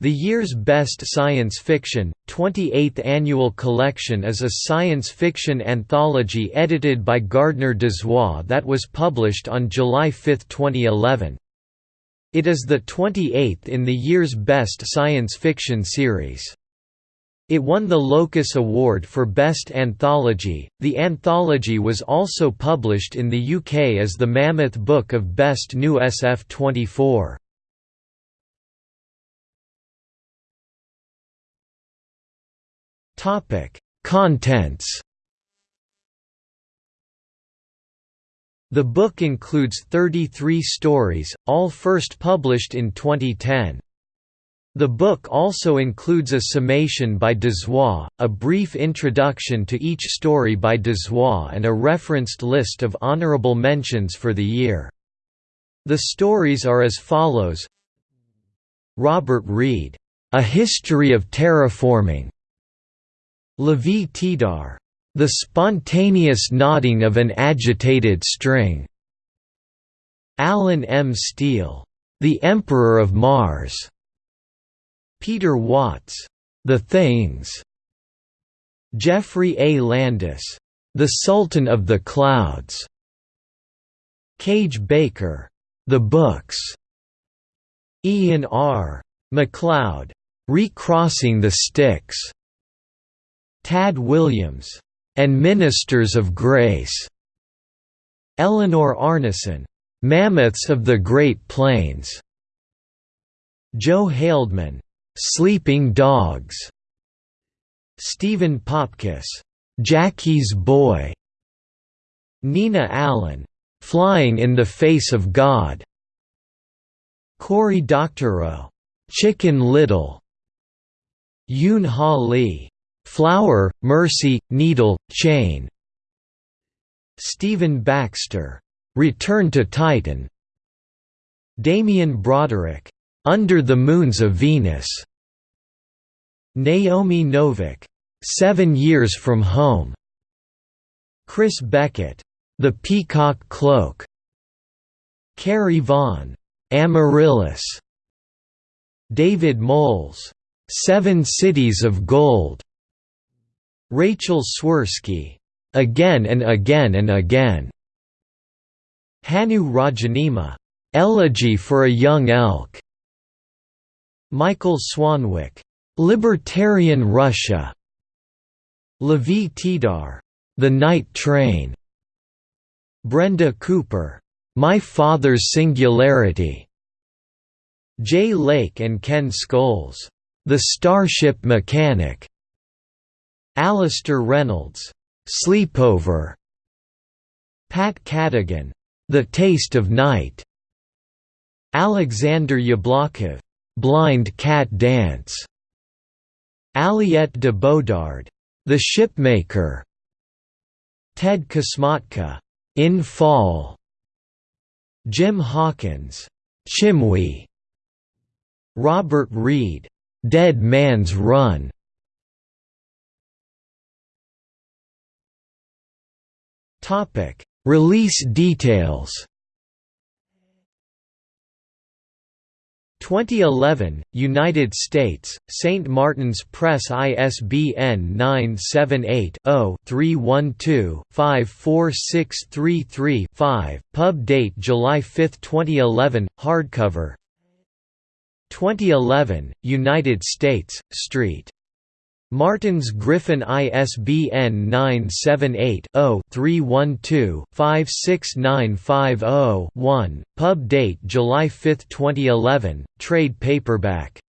The year's best science fiction, 28th annual collection is a science fiction anthology edited by Gardner Dozois that was published on July 5, 2011. It is the 28th in the year's best science fiction series. It won the Locus Award for Best Anthology. The anthology was also published in the UK as the Mammoth Book of Best New SF 24. Topic: Contents. The book includes 33 stories, all first published in 2010. The book also includes a summation by Dozois, a brief introduction to each story by Dozois and a referenced list of honorable mentions for the year. The stories are as follows Robert Reed, A History of Terraforming Lavie Tidhar, the spontaneous knotting of an agitated string. Allen M. Steele, The Emperor of Mars. Peter Watts, The Things. Geoffrey A. Landis, The Sultan of the Clouds. Kage Baker, The Books. Ian R. MacLeod, Recrossing the Styx. Tad Williams, and Ministers of Grace. Eleanor Arnason, Mammoths of the Great Plains. Joe Haldeman, Sleeping Dogs. Stephen Popkes, Jackie's Boy. Nina Allan, Flying in the Face of God. Cory Doctorow, Chicken Little. Yoon Ha Lee, Flower, Mercy, Needle, Chain. Stephen Baxter, Return to Titan. Damien Broderick, Under the Moons of Venus. Naomi Novik, Seven Years from Home. Chris Beckett, The Peacock Cloak. Carrie Vaughn, Amaryllis. David Moles, Seven Cities of Gold. Rachel Swirsky, "'Again and Again and Again' Hannu Rajaniemi, "'Elegy for a Young Elk' Michael Swanwick, "'Libertarian Russia' Lavie Tidhar, "'The Night Train' Brenda Cooper, "'My Father's Singularity' Jay Lake and Ken Scholes, "'The Starship Mechanic' Alastair Reynolds, "'Sleepover' Pat Cadigan, "'The Taste of Night' Alexander Jablokov, "'Blind Cat Dance' Aliette de Bodard, "'The Shipmaker' Ted Kosmatka, "'In Fall' Jim Hawkins, "'Chimwe' Robert Reed, "'Dead Man's Run' Topic: Release details. 2011, United States, St. Martin's Press ISBN 978-0-312-54633-5, pub date July 5, 2011, hardcover 2011, United States, St. Martin's Griffin ISBN 978-0-312-56950-1, pub date July 5, 2011, trade paperback